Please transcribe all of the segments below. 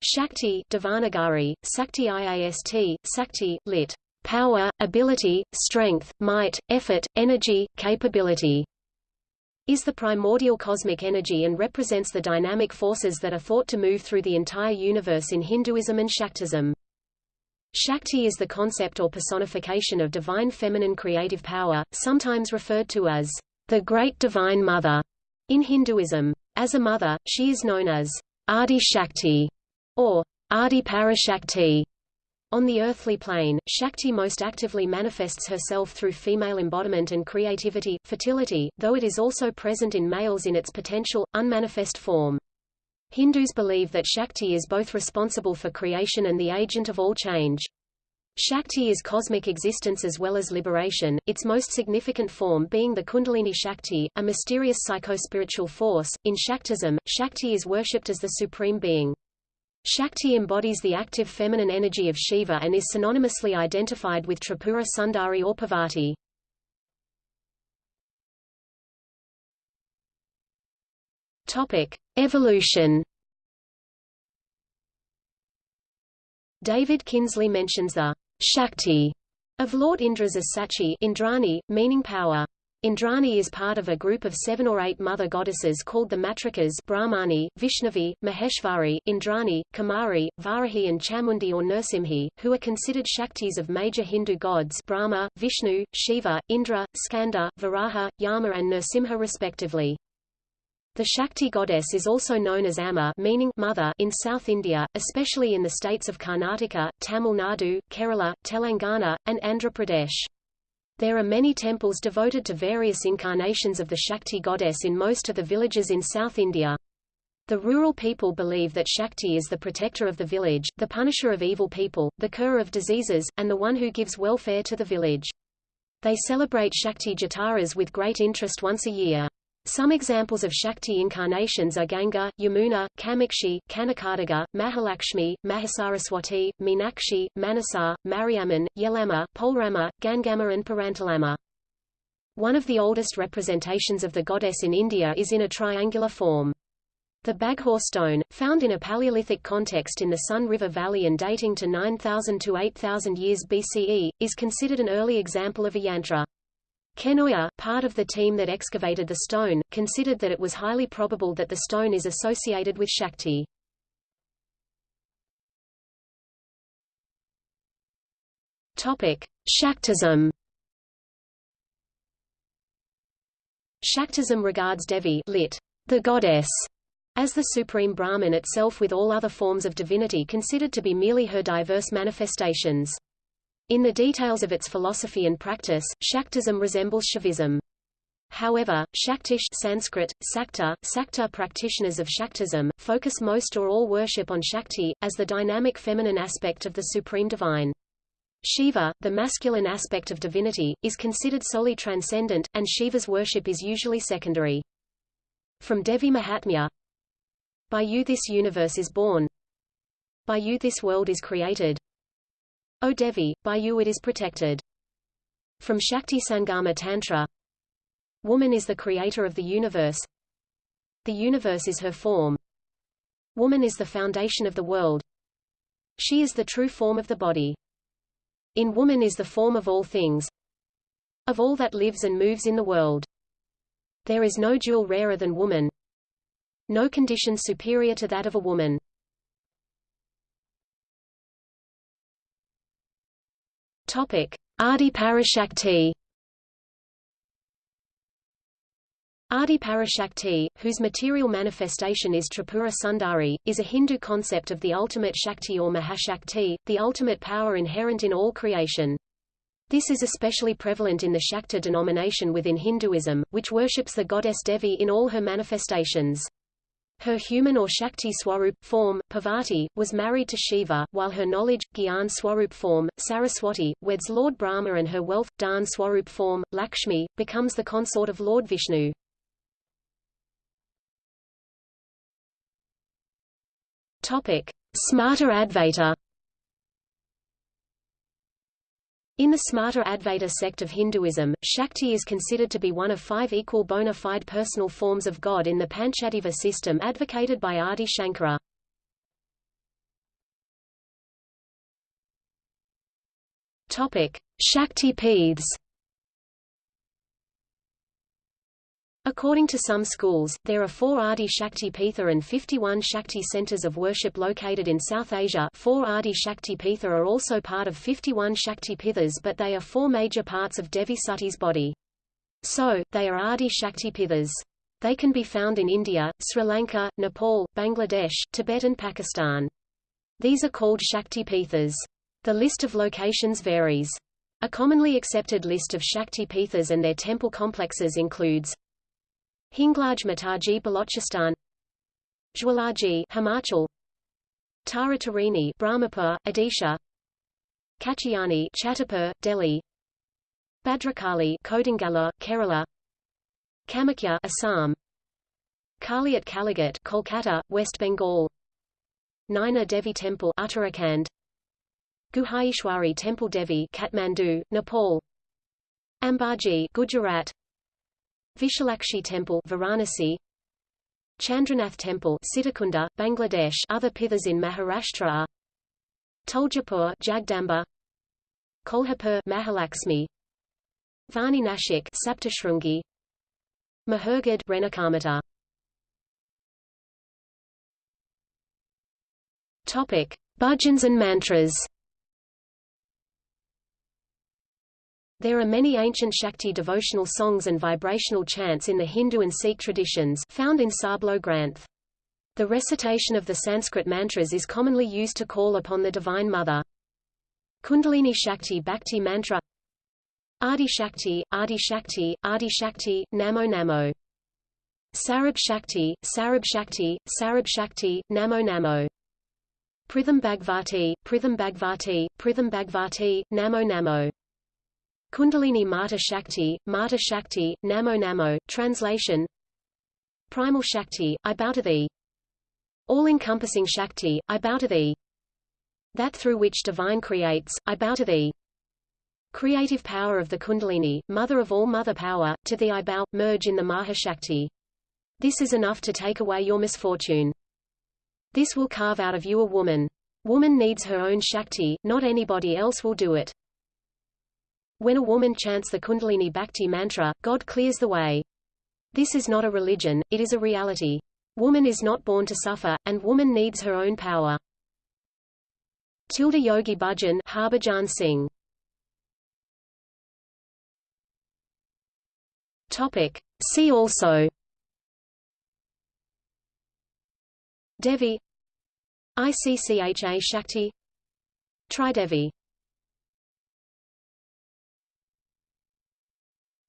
Shakti Devanagari, Sakti Iast, Sakti, lit. Power, ability, strength, might, effort, energy, capability is the primordial cosmic energy and represents the dynamic forces that are thought to move through the entire universe in Hinduism and Shaktism. Shakti is the concept or personification of divine feminine creative power, sometimes referred to as the Great Divine Mother in Hinduism. As a mother, she is known as Adi Shakti or Adi Parashakti. On the earthly plane, Shakti most actively manifests herself through female embodiment and creativity, fertility, though it is also present in males in its potential, unmanifest form. Hindus believe that Shakti is both responsible for creation and the agent of all change. Shakti is cosmic existence as well as liberation, its most significant form being the Kundalini Shakti, a mysterious psycho-spiritual force. In Shaktism, Shakti is worshipped as the supreme being. Shakti embodies the active feminine energy of Shiva and is synonymously identified with Tripura Sundari or Parvati. Topic: Evolution. David Kinsley mentions the Shakti of Lord Indra's as Sachi Indrani, meaning power. Indrani is part of a group of seven or eight mother goddesses called the Matrikas Brahmani, Vaishnavi, Maheshvari, Indrani, Kaumari, Varahi and Chamundi or Nrsimhi, who are considered Shaktis of major Hindu gods Brahma, Vishnu, Shiva, Indra, Skanda, Varaha, Yama and Nrsimha respectively. The Shakti goddess is also known as Amma meaning mother in South India, especially in the states of Karnataka, Tamil Nadu, Kerala, Telangana, and Andhra Pradesh. There are many temples devoted to various incarnations of the Shakti goddess in most of the villages in South India. The rural people believe that Shakti is the protector of the village, the punisher of evil people, the curer of diseases, and the one who gives welfare to the village. They celebrate Shakti Jataras with great interest once a year. Some examples of Shakti incarnations are Ganga, Yamuna, Kamakshi, Kanaka Durga, Mahalakshmi, Mahasaraswati, Meenakshi, Manasa, Mariamman, Yellamma, Poleramma, Gangamma and Parantalamma. One of the oldest representations of the goddess in India is in a triangular form. The Baghor stone, found in a Paleolithic context in the Son River Valley and dating to 9000 to 8000 years BCE, is considered an early example of a yantra. Kenoyer, part of the team that excavated the stone, considered that it was highly probable that the stone is associated with Shakti. Topic: Shaktism. Shaktism regards Devi, lit. the goddess, as the supreme Brahman itself with all other forms of divinity considered to be merely her diverse manifestations. In the details of its philosophy and practice, Shaktism resembles Shaivism. However, Shaktish Sanskrit, Sakta, Sakta practitioners of Shaktism, focus most or all worship on Shakti, as the dynamic feminine aspect of the Supreme Divine. Shiva, the masculine aspect of divinity, is considered solely transcendent, and Shiva's worship is usually secondary. From Devi Mahatmya By you this universe is born By you this world is created O Devi, by you it is protected. From Shakti Sangama Tantra Woman is the creator of the universe. The universe is her form. Woman is the foundation of the world. She is the true form of the body. In woman is the form of all things. Of all that lives and moves in the world. There is no jewel rarer than woman. No condition superior to that of a woman. Adi Parashakti. Adi Parashakti, whose material manifestation is Tripura Sundari, is a Hindu concept of the ultimate Shakti or Mahashakti, the ultimate power inherent in all creation. This is especially prevalent in the Shakta denomination within Hinduism, which worships the goddess Devi in all her manifestations. Her human or Shakti Swarup form, Parvati, was married to Shiva, while her knowledge, Gyan Swarup form, Saraswati, weds Lord Brahma and her wealth, Dhan Swarup form, Lakshmi, becomes the consort of Lord Vishnu. Topic: Smarta Advaita In the Smarta Advaita sect of Hinduism, Shakti is considered to be one of five equal bona fide personal forms of God in the Panchayatana system advocated by Adi Shankara. Shakti Peeths According to some schools, there are four Adi Shakti Pitha and 51 Shakti centers of worship located in South Asia. Four Adi Shakti Pitha are also part of 51 Shakti Pithas but they are four major parts of Devi Sati's body. So, they are Adi Shakti Pithas. They can be found in India, Sri Lanka, Nepal, Bangladesh, Tibet and Pakistan. These are called Shakti Pithas. The list of locations varies. A commonly accepted list of Shakti Pithas and their temple complexes includes Hinglaj Mataji Balochistan. Jwalaji Himachal. Tara Tarini Brahmapur, Odisha. Katyayani Chhatarpur, Delhi. Badrakali Kodungallur, Kerala. Kamakhya Assam. Kali at Kalighat Kolkata, West Bengal. Naina Devi Temple Uttarakhand. Guhaishwari Temple Devi Kathmandu, Nepal. Ambaji Gujarat Vishalakshi Temple Varanasi Chandranath Temple Sitakunda, Bangladesh Other pithas in Maharashtra are Tuljapur Jagdamba Kolhapur Mahalaxmi Vani Nashik Saptashrungi Mahurgad Renukamata Topic Bhajans and mantras There are many ancient Shakti devotional songs and vibrational chants in the Hindu and Sikh traditions found in Sarbloh Granth. The recitation of the Sanskrit mantras is commonly used to call upon the Divine Mother. Kundalini Shakti Bhakti Mantra Adi Shakti, Adi Shakti, Adi Shakti, Namo Namo. Sarab Shakti, Sarab Shakti, Sarab Shakti, Namo Namo. Pritham Bhagvati, Pritham Bhagvati, Pritham Bhagvati, Namo Namo. Kundalini Mata Shakti, Mata Shakti, Namo Namo, translation Primal Shakti, I bow to thee. All-encompassing Shakti, I bow to thee. That through which divine creates, I bow to thee. Creative power of the Kundalini, mother of all mother power, to thee I bow, merge in the Mahashakti. This is enough to take away your misfortune. This will carve out of you a woman. Woman needs her own Shakti, not anybody else will do it. When a woman chants the Kundalini Bhakti mantra, God clears the way. This is not a religion, it is a reality. Woman is not born to suffer, and woman needs her own power. Tilda Yogi Bhajan Harbhajan Singh Topic. See also Devi ICCHA Shakti Tridevi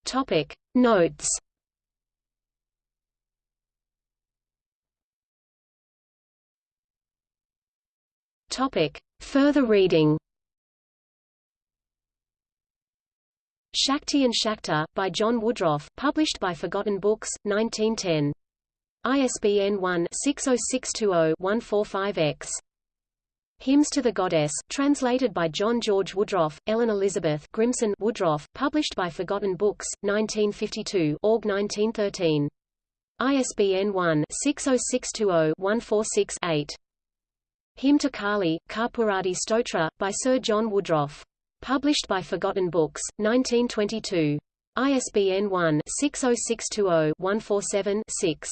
Topic Notes Topic Further reading Shakti and Shakta, by John Woodroffe, published by Forgotten Books, 1910. ISBN 1-60620-145-X. Hymns to the Goddess, translated by John George Woodroffe, Ellen Elizabeth Grimson Woodroffe, published by Forgotten Books, 1952 Org 1913. ISBN 1-60620-146-8. Hymn to Kali, Karpuradi Stotra, by Sir John Woodroffe. Published by Forgotten Books, 1922. ISBN 1-60620-147-6.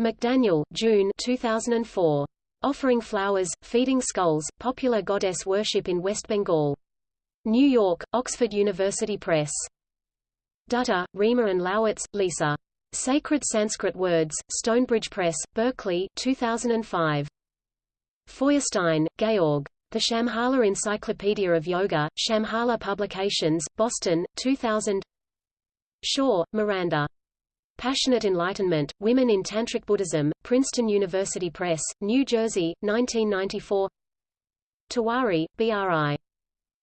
McDaniel, June 2004. Offering Flowers, Feeding Skulls, Popular Goddess Worship in West Bengal. New York, Oxford University Press. Dutta, Rima and Lowitz, Lisa. Sacred Sanskrit Words, Stonebridge Press, Berkeley, 2005. Feuerstein, Georg. The Shambhala Encyclopedia of Yoga, Shambhala Publications, Boston, 2000 Shaw, Miranda. Passionate Enlightenment, Women in Tantric Buddhism, Princeton University Press, New Jersey, 1994 Tewari, B.R.I.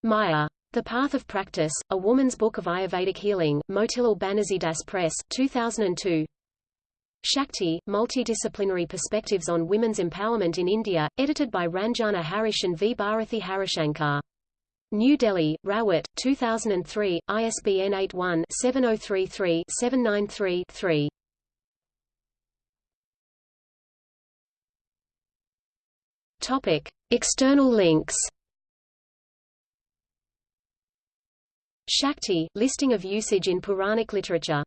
Maya. The Path of Practice, A Woman's Book of Ayurvedic Healing, Motilal Banarsidass Press, 2002 Shakti, Multidisciplinary Perspectives on Women's Empowerment in India, edited by Ranjana Harish and V. Bharathi Harishankar. New Delhi, Rawat, 2003, ISBN 81-7033-793-3. Topic: External links. Shakti, listing of usage in Puranic literature